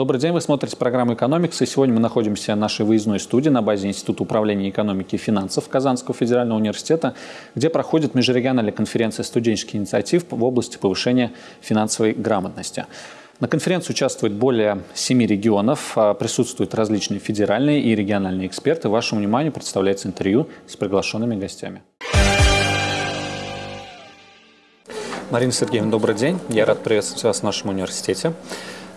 Добрый день, вы смотрите программу «Экономикс», и сегодня мы находимся в нашей выездной студии на базе Института управления экономики и финансов Казанского федерального университета, где проходит межрегиональная конференция студенческих инициатив в области повышения финансовой грамотности. На конференции участвует более семи регионов, а присутствуют различные федеральные и региональные эксперты. Вашему вниманию представляется интервью с приглашенными гостями. Марина Сергеевна, добрый день. Я рад приветствовать вас в нашем университете.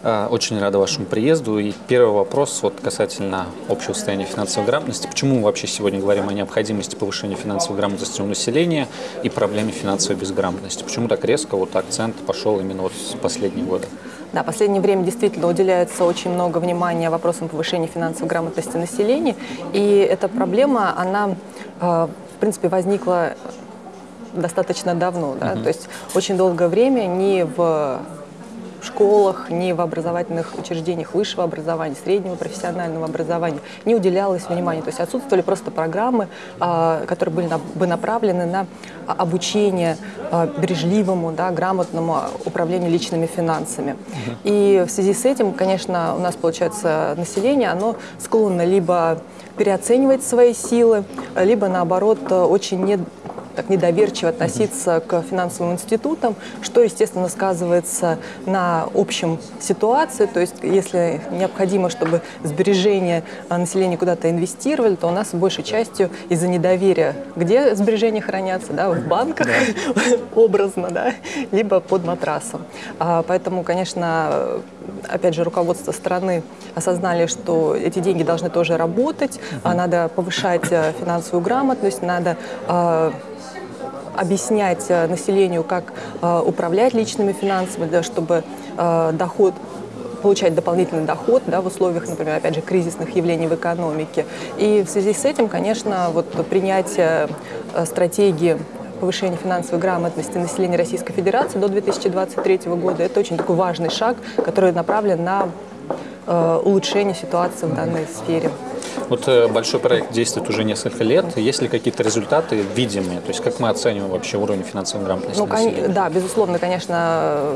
А, очень рада вашему приезду. И первый вопрос вот касательно общего состояния финансовой грамотности. Почему мы вообще сегодня говорим о необходимости повышения финансовой грамотности у населения и проблеме финансовой безграмотности? Почему так резко вот акцент пошел именно вот в последние годы? Да, в последнее время действительно уделяется очень много внимания вопросам повышения финансовой грамотности населения. И эта проблема, она, э, в принципе, возникла достаточно давно. Да? Угу. То есть очень долгое время ни в школах, ни в образовательных учреждениях высшего образования, среднего профессионального образования не уделялось внимания. То есть отсутствовали просто программы, а, которые были бы направлены на обучение а, бережливому, да, грамотному управлению личными финансами. И в связи с этим, конечно, у нас получается население, оно склонно либо переоценивать свои силы, либо наоборот очень не так недоверчиво относиться к финансовым институтам, что, естественно, сказывается на общем ситуации. То есть, если необходимо, чтобы сбережения а, населения куда-то инвестировали, то у нас большей частью из-за недоверия, где сбережения хранятся, да, в банках, да. образно, да, либо под матрасом. А, поэтому, конечно, опять же, руководство страны осознали, что эти деньги должны тоже работать, uh-huh. надо повышать э, финансовую грамотность, надо объяснять э, населению, как э, управлять личными финансами, да, чтобы э, доход получать дополнительный доход да, в условиях, например, опять же, кризисных явлений в экономике. И в связи с этим, конечно, вот принятие стратегии повышения финансовой грамотности населения Российской Федерации до 2023 года – это очень такой важный шаг, который направлен на улучшение ситуации в данной сфере. Вот э, большой проект действует уже несколько лет. Есть ли какие-то результаты видимые? То есть как мы оцениваем вообще уровень финансовой грамотности ну, населения? Да, безусловно, конечно,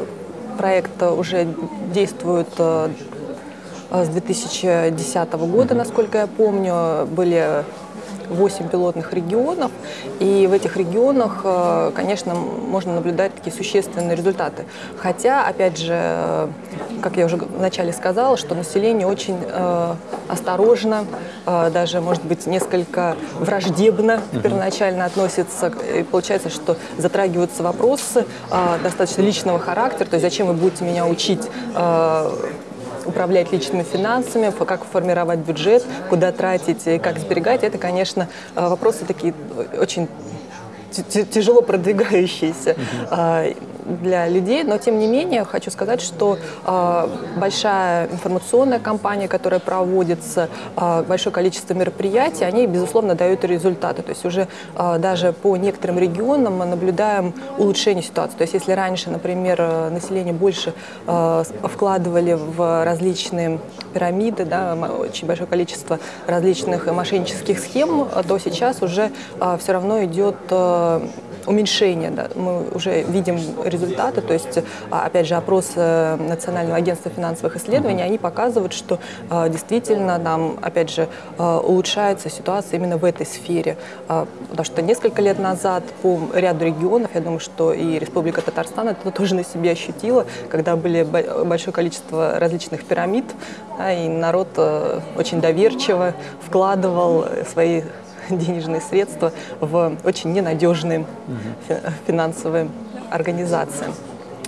проект уже действует э, с 2010 года, насколько я помню, были 8 пилотных регионов, и в этих регионах, э, конечно, можно наблюдать такие существенные результаты. Хотя, опять же, э, как я уже вначале сказала, что население очень э, осторожно, даже, может быть, несколько враждебно первоначально относится. И получается, что затрагиваются вопросы достаточно личного характера, то есть зачем вы будете меня учить управлять личными финансами, как формировать бюджет, куда тратить и как сберегать, это, конечно, э, вопросы такие очень тяжело продвигающиеся для людей, но тем не менее хочу сказать, что э, большая информационная кампания, которая проводится, э, большое количество мероприятий, они, безусловно, дают результаты. То есть уже э, даже по некоторым регионам мы наблюдаем улучшение ситуации. То есть если раньше, например, население больше э, вкладывали в различные пирамиды, да, очень большое количество различных мошеннических схем, то сейчас уже э, все равно идет э, уменьшение. Да. Мы уже видим результаты, то есть, а, опять же, опрос Национального агентства финансовых исследований, они показывают, что а, действительно нам, опять же, а, улучшается ситуация именно в этой сфере. Потому что несколько лет назад по ряду регионов, я думаю, что и Республика Татарстан это тоже на себе ощутила, когда были большое количество различных пирамид, и народ очень доверчиво вкладывал свои денежные средства в очень ненадежные угу. финансовые организации.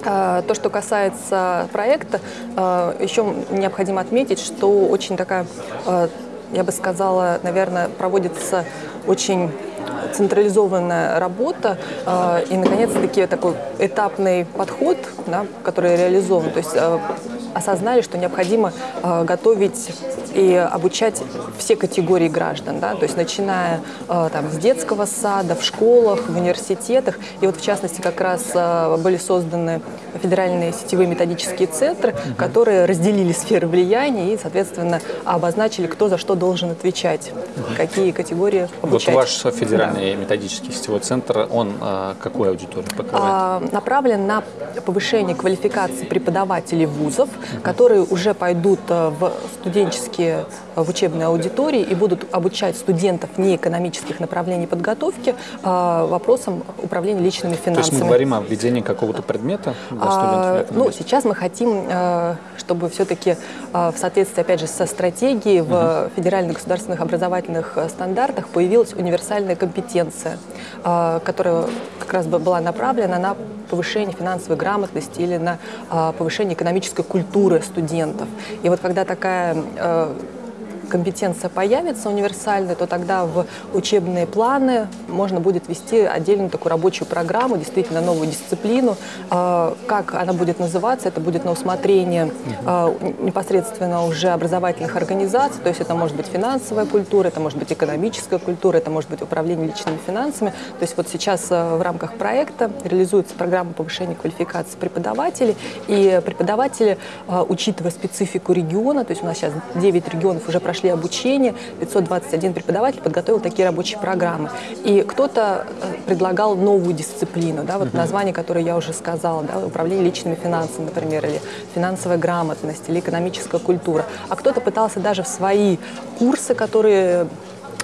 А, то, что касается проекта, а, еще необходимо отметить, что очень такая, а, я бы сказала, наверное, проводится очень централизованная работа и, наконец-таки, такой этапный подход, да, который реализован. То есть осознали, что необходимо готовить и обучать все категории граждан, да, то есть начиная там, с детского сада, в школах, в университетах. И вот в частности как раз были созданы федеральные сетевые методические центры, которые разделили сферы влияния и, соответственно, обозначили, кто за что должен отвечать, какие категории обучать. Вот ваш федеральный да. методический сетевой центр, он а, какую аудиторию покрывает? А, направлен на повышение квалификации преподавателей вузов, которые уже пойдут э, в студенческие, э, в учебные аудитории и будут обучать студентов неэкономических направлений подготовки э, вопросам управления личными финансами. То есть мы говорим о введении какого-то предмета для а, студентов? Ну, сейчас мы хотим, чтобы все-таки в соответствии, опять же, со стратегией в угу. федеральных государственных образовательных стандартах появилась универсальная компетенция, которая как раз была направлена на повышение финансовой грамотности или на повышение экономической культуры студентов. И вот когда такая э, компетенция появится универсальная, то тогда в учебные планы можно будет вести отдельную такую рабочую программу, действительно новую дисциплину. А, как она будет называться, это будет на усмотрение а, непосредственно уже образовательных организаций, то есть это может быть финансовая культура, это может быть экономическая культура, это может быть управление личными финансами. То есть вот сейчас а, в рамках проекта реализуется программа повышения квалификации преподавателей, и преподаватели, учитывая специфику региона, то есть у нас сейчас 9 регионов уже прошли прошли обучение, 521 преподаватель подготовил такие рабочие программы. И кто-то э, предлагал новую дисциплину, да, вот название, которое я уже сказала, да, управление личными финансами, например, или финансовая грамотность, или экономическая культура. А кто-то пытался даже в свои курсы, которые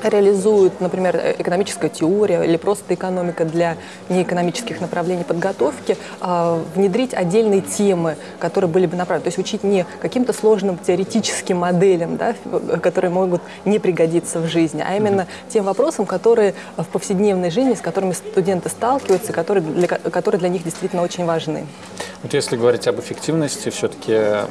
реализуют, например, экономическая теория или просто экономика для неэкономических направлений подготовки, а, внедрить отдельные темы, которые были бы направлены. То есть учить не каким-то сложным теоретическим моделям, да, которые могут не пригодиться в жизни, а именно тем вопросам, которые в повседневной жизни, с которыми студенты сталкиваются, которые для, которые для них действительно очень важны. Вот если говорить об эффективности, все-таки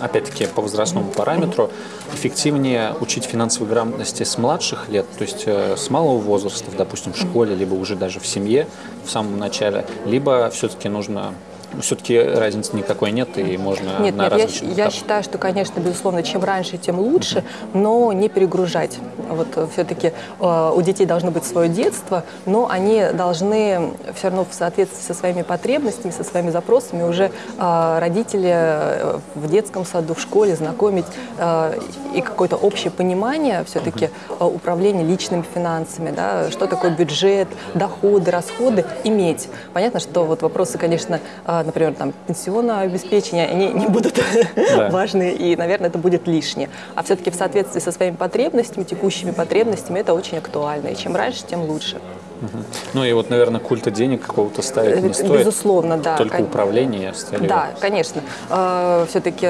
опять-таки по возрастному параметру, эффективнее учить финансовой грамотности с младших лет, то есть э, с малого возраста, допустим, в школе, либо уже даже в семье в самом начале, либо все-таки нужно все-таки разницы никакой нет, и можно нет, на нет, я, я считаю, что, конечно, безусловно, чем раньше, тем лучше, uh -huh. но не перегружать. Вот э, все-таки э, у детей должно быть свое детство, но они должны все равно в соответствии со своими потребностями, со своими запросами уже э, родители э, в детском саду, в школе знакомить э, и какое-то общее понимание все-таки uh -huh. э, управления личными финансами, да, что такое бюджет, доходы, расходы, иметь. Понятно, что вот вопросы, конечно, э, например, там, пенсионное обеспечение, они не будут да. важны, и, наверное, это будет лишнее. А все-таки в соответствии со своими потребностями, текущими потребностями, это очень актуально. И чем раньше, тем лучше. Угу. Ну и вот, наверное, культа денег какого-то ставить не стоит. Безусловно, да. Только кон... управление с Да, конечно. Э, Все-таки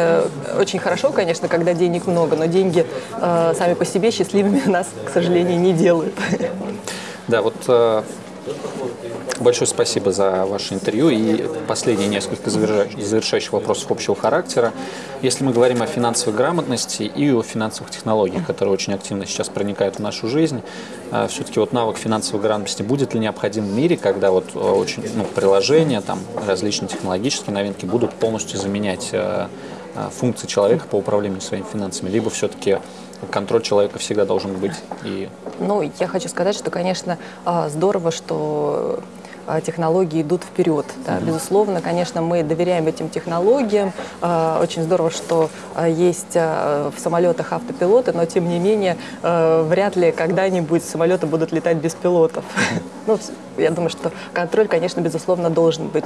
очень хорошо, конечно, когда денег много, но деньги э, сами по себе счастливыми нас, к сожалению, не делают. Да, вот э, Большое спасибо за ваше интервью. И последние несколько завершающих вопросов общего характера. Если мы говорим о финансовой грамотности и о финансовых технологиях, которые очень активно сейчас проникают в нашу жизнь, а, все-таки вот навык финансовой грамотности будет ли необходим в мире, когда вот а, очень ну, приложения, там различные технологические новинки будут полностью заменять а, функции человека по управлению своими финансами, либо все-таки контроль человека всегда должен быть. И... Ну, я хочу сказать, что, конечно, здорово, что а, технологии идут вперед. Да. Безусловно, конечно, мы доверяем этим технологиям. А, очень здорово, что а, есть в самолетах автопилоты, но тем не менее вряд ли когда-нибудь самолеты будут летать без пилотов. Ну, я думаю, что контроль, конечно, безусловно, должен быть.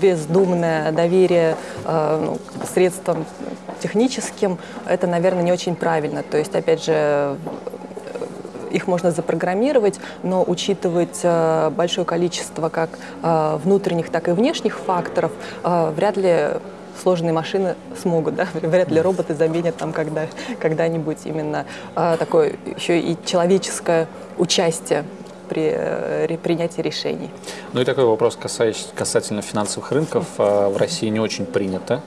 Бездумное доверие ну, средствам техническим, это, наверное, не очень правильно. То есть, опять же, их можно запрограммировать, но учитывать э, большое количество как э, внутренних, так и внешних факторов э, вряд ли сложные машины смогут, да, вряд ли роботы заменят там когда, когда-нибудь именно такое еще и человеческое участие при принятии решений. Ну и такой вопрос касательно финансовых рынков. В России не очень принято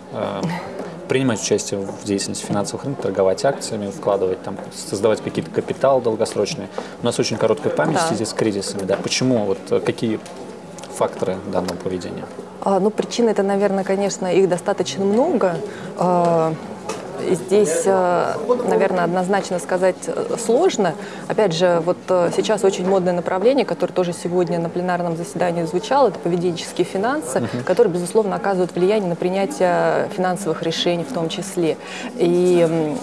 принимать участие в деятельности финансовых рынков, торговать акциями, вкладывать там, создавать какие-то капиталы долгосрочные. У нас очень короткая память да. связи с кризисами. Да. Почему? Вот э, какие факторы данного поведения? А, ну, причины это, наверное, конечно, их достаточно много. А, здесь, э, наверное, однозначно сказать э, сложно. Опять же, вот сейчас очень модное направление, которое тоже сегодня на пленарном заседании звучало, это поведенческие финансы, которые, безусловно, оказывают влияние на принятие финансовых решений в том числе. И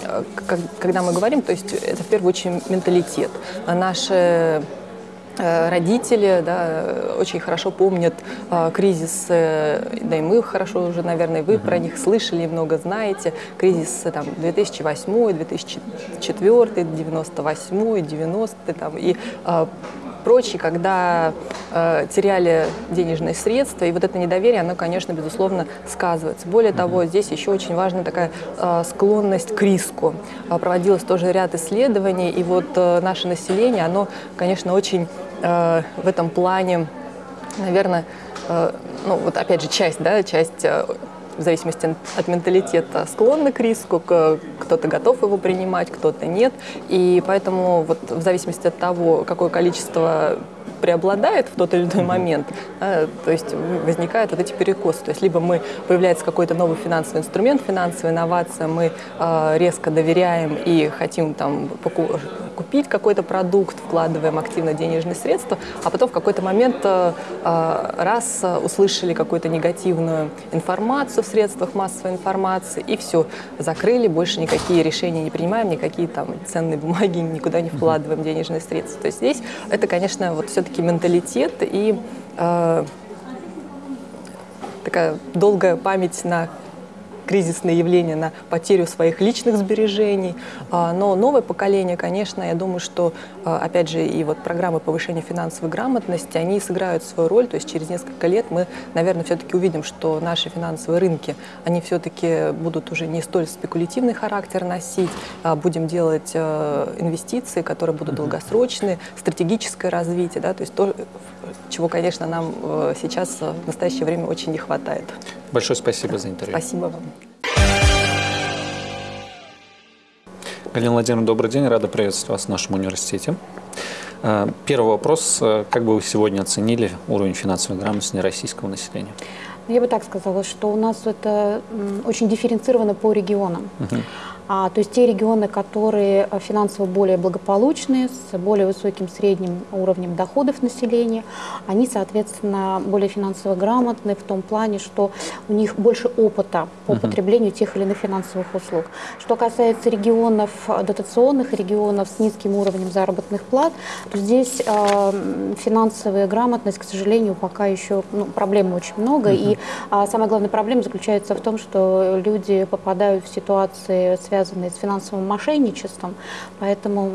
когда мы говорим, то есть это в первую очередь менталитет. Наши Э, родители да, очень хорошо помнят э, кризис, э, да и мы хорошо уже, наверное, вы про них слышали, много знаете, кризис там, 2008, 2004, 98, 90 там, и э, прочие, когда э, теряли денежные средства, и вот это недоверие, оно, конечно, безусловно, сказывается. Более того, здесь еще очень важна такая э, склонность к риску. Э, проводилось тоже ряд исследований, и вот э, наше население, оно, конечно, очень Э, в этом плане, наверное, э, ну вот опять же часть, да, часть э, в зависимости от менталитета склонны к риску, кто-то готов его принимать, кто-то нет. И поэтому вот в зависимости от того, какое количество преобладает в тот или иной момент, да, то есть возникают вот эти перекосы. То есть либо мы появляется какой-то новый финансовый инструмент, финансовая инновация, мы э, резко доверяем и хотим там купить какой-то продукт, вкладываем активно денежные средства, а потом в какой-то момент э, раз услышали какую-то негативную информацию в средствах массовой информации и все, закрыли, больше никакие решения не принимаем, никакие там ценные бумаги никуда не вкладываем денежные средства. То есть здесь это, конечно, вот все-таки все-таки менталитет и э, такая долгая память на кризисные явления, на потерю своих личных сбережений. А, но новое поколение, конечно, я думаю, что, а, опять же, и вот программы повышения финансовой грамотности, они сыграют свою роль. То есть через несколько лет мы, наверное, все-таки увидим, что наши финансовые рынки, они все-таки будут уже не столь спекулятивный характер носить, а будем делать э, инвестиции, которые будут долгосрочные, стратегическое развитие, да, то есть то, чего, конечно, нам э, сейчас э, в настоящее время очень не хватает. Большое спасибо за интервью. Спасибо вам. Галина Владимировна, добрый день. Рада приветствовать вас в нашем университете. Э, первый вопрос. Как бы вы сегодня оценили уровень финансовой грамотности российского населения? Я бы так сказала, что у нас это очень дифференцировано по регионам. Угу. А, то есть те регионы, которые э, финансово более благополучные, с более высоким средним уровнем доходов населения, они, соответственно, более финансово грамотны в том плане, что у них больше опыта по потреблению тех или иных финансовых услуг. Что касается регионов, э, дотационных регионов с низким уровнем заработных плат, то здесь э, финансовая грамотность, к сожалению, пока еще ну, проблем очень много. Uh -huh. И э, самая главная проблема заключается в том, что люди попадают в ситуации, связанные с финансовым мошенничеством, поэтому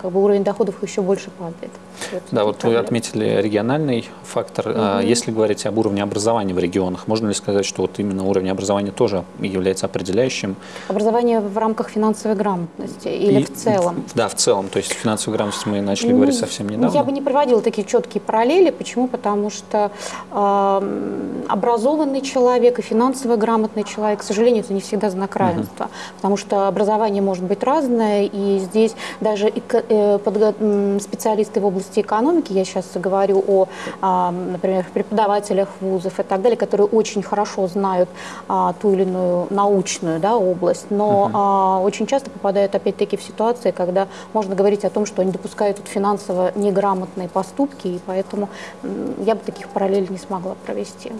как бы уровень доходов еще больше падает. Вот да, вот проблемы. вы отметили региональный фактор. Угу. Если говорить об уровне образования в регионах, можно ли сказать, что вот именно уровень образования тоже является определяющим? Образование в рамках финансовой грамотности или И, в целом? Да, в целом. То есть финансовую грамотность мы начали ну, говорить совсем недавно. Я бы не проводила такие четкие параллели. Почему? Потому что э, образованный человек и финансово грамотный человек, к сожалению, это не всегда знак равенства. Угу. Потому что образование может быть разное, и здесь даже э, специалисты в области экономики, я сейчас говорю о, а, например, преподавателях вузов и так далее, которые очень хорошо знают а, ту или иную научную да, область, но угу. очень часто попадают опять-таки в ситуации, когда можно говорить о том, что они допускают тут финансово неграмотные поступки, и поэтому я бы таких параллелей не смогла провести.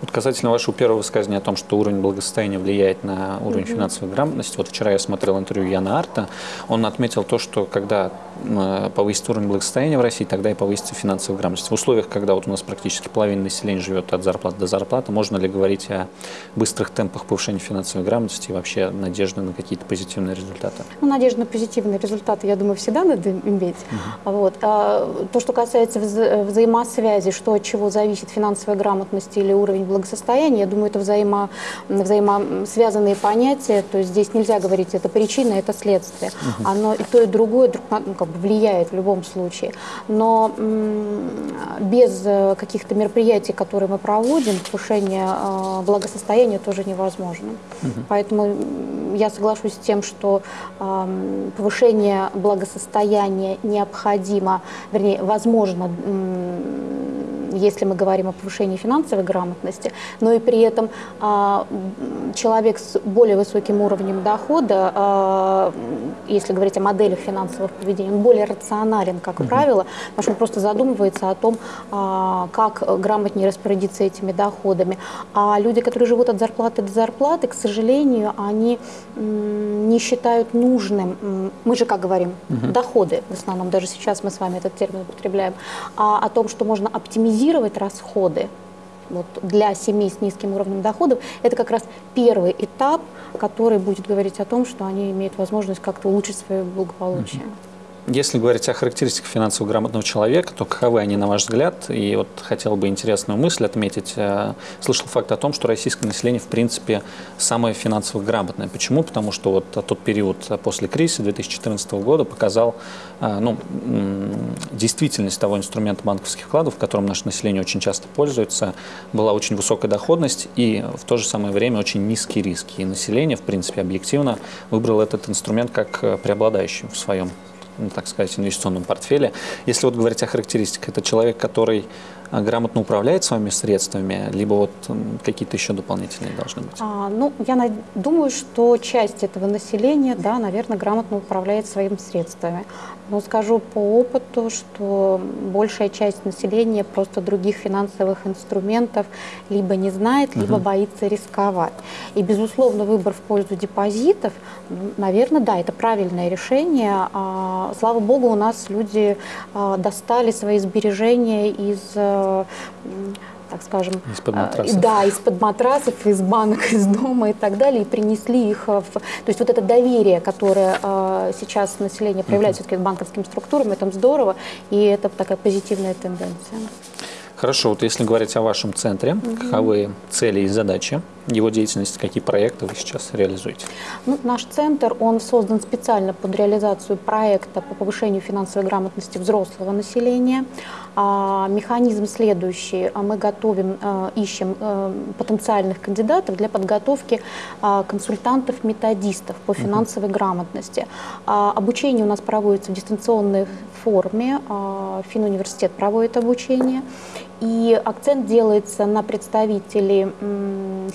Вот касательно вашего первого высказывания о том, что уровень благосостояния влияет на уровень mm-hmm. финансовой грамотности, вот вчера я смотрел интервью Яна Арта, он отметил то, что когда э, повысится уровень благосостояния в России, тогда и повысится финансовая грамотность. В условиях, когда вот у нас практически половина населения живет от зарплаты до зарплаты, можно ли говорить о быстрых темпах повышения финансовой грамотности и вообще надежды на какие-то позитивные результаты? Ну, надежда на позитивные результаты, я думаю, всегда надо иметь. Угу. Вот. А то, что касается вза взаимосвязи, что от чего зависит финансовая грамотность или уровень благосостояния, я думаю, это взаимо, взаимосвязанные понятия, то есть здесь нельзя говорить, это причина, это следствие. Угу. Оно и то, и другое друг на, ну, как бы влияет в любом случае. Но без э, каких-то мероприятий, которые мы проводим, повышение э, благосостояния тоже невозможно. Угу. Поэтому я соглашусь с тем, что повышение благосостояния необходимо, вернее, возможно если мы говорим о повышении финансовой грамотности, но и при этом а, человек с более высоким уровнем дохода, а, если говорить о моделях финансового поведения, он более рационален, как угу. правило, потому что он просто задумывается о том, а, как грамотнее распорядиться этими доходами. А люди, которые живут от зарплаты до зарплаты, к сожалению, они не считают нужным, мы же как говорим, угу. доходы, в основном даже сейчас мы с вами этот термин употребляем, а о том, что можно оптимизировать расходы, вот, для семей с низким уровнем доходов, это как раз первый этап, который будет говорить о том, что они имеют возможность как-то улучшить свое благополучие. Если говорить о характеристиках финансово грамотного человека, то каковы они, на ваш взгляд? И вот хотел бы интересную мысль отметить. Э, слышал факт о том, что российское население, в принципе, самое финансово грамотное. Почему? Потому что вот тот период после кризиса 2014 года показал э, ну, действительность того инструмента банковских вкладов, которым наше население очень часто пользуется. Была очень высокая доходность и в то же самое время очень низкие риски. И население, в принципе, объективно выбрало этот инструмент как э, преобладающий в своем так сказать, инвестиционном портфеле. Если вот говорить о характеристиках, это человек, который грамотно управляет своими средствами, либо вот какие-то еще дополнительные должны быть? А, ну, я думаю, что часть этого населения, да, наверное, грамотно управляет своими средствами. Но скажу по опыту, что большая часть населения просто других финансовых инструментов либо не знает, либо угу. боится рисковать. И, безусловно, выбор в пользу депозитов, наверное, да, это правильное решение. А, слава богу, у нас люди а, достали свои сбережения из э, так скажем, из-под э, матрасов. да, из-под матрасов, из банок, из дома и так далее, и принесли их в... То есть вот это доверие, которое э, сейчас население проявляет uh-huh. все-таки к банковским структурам, это здорово, и это такая позитивная тенденция. Хорошо, вот если говорить о вашем центре, угу. каковы цели и задачи его деятельности, какие проекты вы сейчас реализуете? Ну, наш центр, он создан специально под реализацию проекта по повышению финансовой грамотности взрослого населения. А, механизм следующий. Мы готовим, а, ищем а, потенциальных кандидатов для подготовки а, консультантов-методистов по финансовой угу. грамотности. А, обучение у нас проводится в дистанционной форме. А, Финуниверситет проводит обучение. И акцент делается на представителей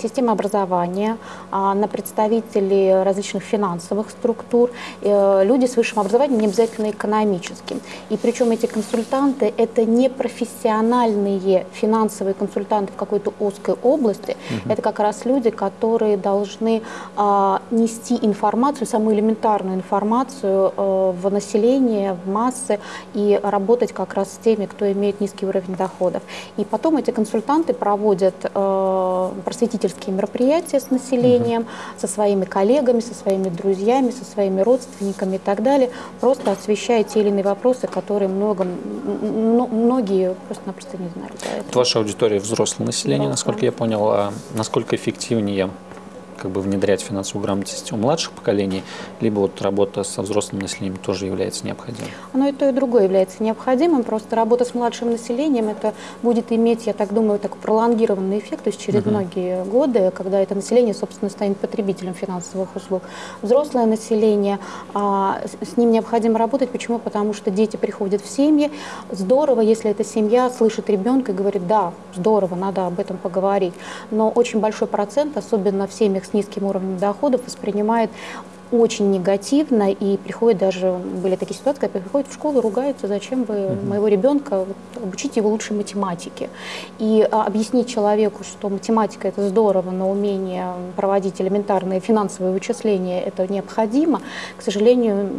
системы образования, а, на представителей различных финансовых структур, э, люди с высшим образованием, не обязательно экономическим. И причем эти консультанты – это не профессиональные финансовые консультанты в какой-то узкой области, угу. это как раз люди, которые должны а, нести информацию, самую элементарную информацию э, в население, в массы и работать как раз с теми, кто имеет низкий уровень доходов. И потом эти консультанты проводят э, просветительские мероприятия с населением, угу. со своими коллегами, со своими друзьями, со своими родственниками и так далее, просто освещая те или иные вопросы, которые много, многие просто-напросто не знали. Ваша аудитория взрослое население, да, насколько я понял, а насколько эффективнее как бы внедрять финансовую грамотность у младших поколений, либо вот работа со взрослым населением тоже является необходимой? Оно и то, и другое является необходимым. Просто работа с младшим населением, это будет иметь, я так думаю, такой пролонгированный эффект, то есть через угу. многие годы, когда это население, собственно, станет потребителем финансовых услуг. Взрослое население, а, с ним необходимо работать. Почему? Потому что дети приходят в семьи. Здорово, если эта семья слышит ребенка и говорит, да, здорово, надо об этом поговорить. Но очень большой процент, особенно в семьях с низким уровнем доходов воспринимает очень негативно и приходит даже, были такие ситуации, когда приходят в школу, ругаются, зачем вы угу. моего ребенка, вот, обучите его лучше математике. И а, объяснить человеку, что математика это здорово, но умение проводить элементарные финансовые вычисления это необходимо, к сожалению,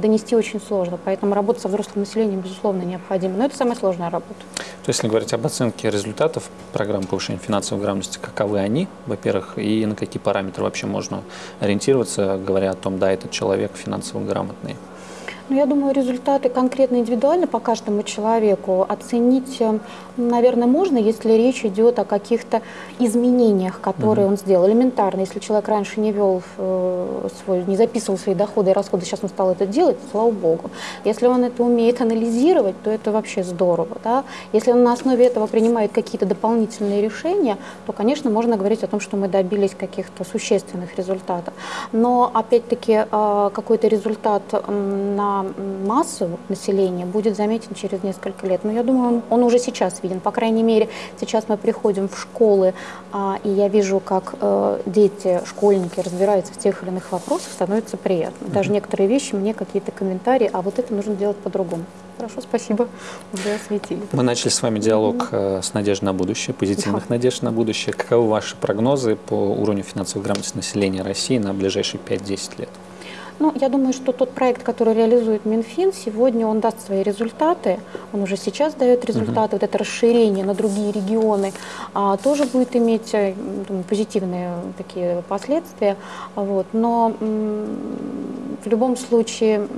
донести очень сложно. Поэтому работа со взрослым населением, безусловно, необходима. Но это самая сложная работа. То есть, если говорить об оценке результатов программы повышения финансовой грамотности, каковы они, во-первых, и на какие параметры вообще можно ориентироваться, говоря о том, да, этот человек финансово грамотный? Ну, я думаю, результаты конкретно индивидуально по каждому человеку оценить, э, наверное, можно, если речь идет о каких-то изменениях, которые угу. он сделал. Элементарно, если человек раньше не вел э, свой, не записывал свои доходы и расходы, сейчас он стал это делать, слава богу. Если он это умеет анализировать, то это вообще здорово. Да? Если он на основе этого принимает какие-то дополнительные решения, то, конечно, можно говорить о том, что мы добились каких-то существенных результатов. Но, опять-таки, э, какой-то результат на на массу населения будет заметен через несколько лет. Но я думаю, он, он уже сейчас виден. По крайней мере, сейчас мы приходим в школы, а, и я вижу, как э, дети, школьники разбираются в тех или иных вопросах, становится приятно. Даже некоторые вещи, мне какие-то комментарии, а вот это нужно делать по-другому. Хорошо, спасибо. Уже осветили. Мы начали с вами диалог э, с надеждой на будущее, позитивных да. надежд на будущее. Каковы ваши прогнозы по уровню финансовой грамотности населения России на ближайшие 5-10 лет? Ну, я думаю, что тот проект, который реализует Минфин, сегодня он даст свои результаты. Он уже сейчас дает результаты. Угу. Вот это расширение на другие регионы а, тоже будет иметь э, думаю, позитивные такие последствия. Вот. Но в любом случае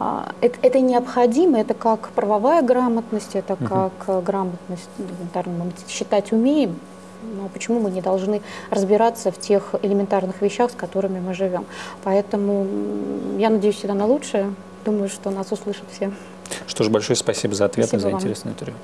а, это, это необходимо, это как правовая грамотность, это угу. как грамотность, элементарно мы считать умеем, но почему мы не должны разбираться в тех элементарных вещах, с которыми мы живем. Поэтому я надеюсь всегда на лучшее. Думаю, что нас услышат все. Что ж, большое спасибо за ответы, спасибо за интересное интервью.